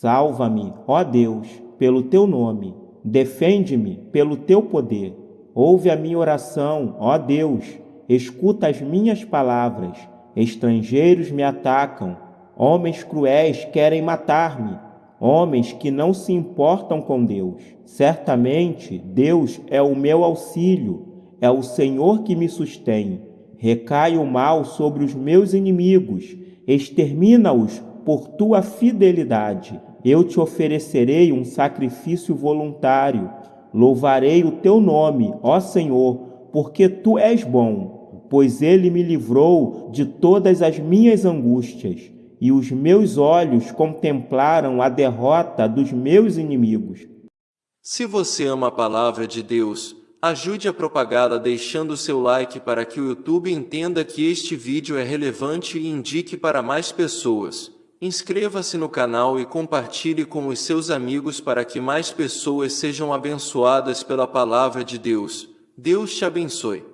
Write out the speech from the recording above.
Salva-me, ó Deus, pelo teu nome. Defende-me pelo teu poder. Ouve a minha oração, ó Deus. Escuta as minhas palavras. Estrangeiros me atacam. Homens cruéis querem matar-me. Homens que não se importam com Deus. Certamente Deus é o meu auxílio. É o Senhor que me sustém. Recai o mal sobre os meus inimigos. Extermina-os por tua fidelidade. Eu te oferecerei um sacrifício voluntário. Louvarei o teu nome, ó Senhor, porque tu és bom, pois ele me livrou de todas as minhas angústias, e os meus olhos contemplaram a derrota dos meus inimigos. Se você ama a palavra de Deus, ajude a propagá-la deixando seu like para que o YouTube entenda que este vídeo é relevante e indique para mais pessoas. Inscreva-se no canal e compartilhe com os seus amigos para que mais pessoas sejam abençoadas pela palavra de Deus. Deus te abençoe.